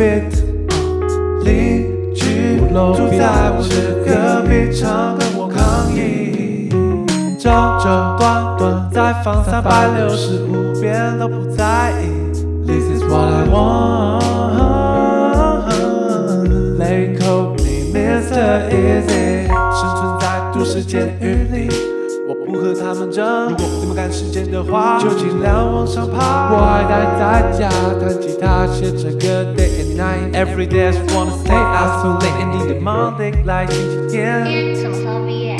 beat，邻居住在我的隔壁，常跟我抗议，这这短短再放三百六十五遍都不在意，This is what I want. They call me Mr. Easy，生存在都市监狱里。我不和他们争，如果你们赶时间的话，就尽量往上爬。我爱待在家，弹吉他，写着歌，day and night。Every day I just wanna stay out so late and need the Monday 来星期天。什么时候毕业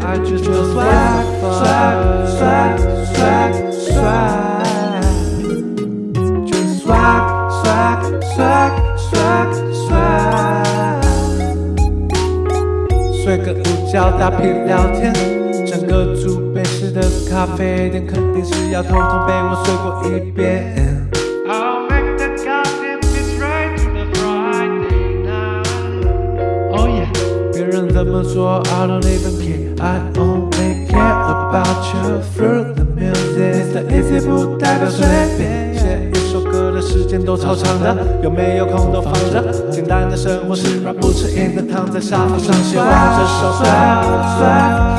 ？I just feel swag, swag, swag, swag, swag. Just swag, swag, swag, swag, swag. 睡个午觉，打屁聊天，整个煮北式的咖啡店，肯定是要通通被我睡过一遍。I'll make the goddamn bitch right to the Friday night. Oh yeah. 别人怎么说，I don't even care. I only care about you through the music. Mr. Easy 不代表随便，写一首歌的时间都超长的，有没有空都放着。简单的生活是 rap 不吃硬的，躺在沙发上写完这首 swag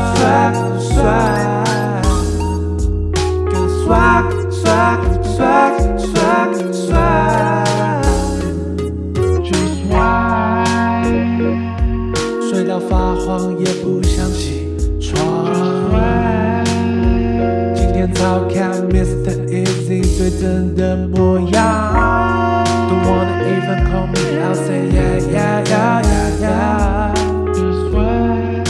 发黄，也不想起床。今天早看 Mr. Easy 最真的模样。Don't wanna even call me, I'll say yeah yeah yeah yeah yeah. This way.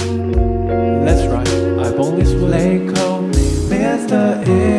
That's right, I've only slept. They call me Mr. Easy.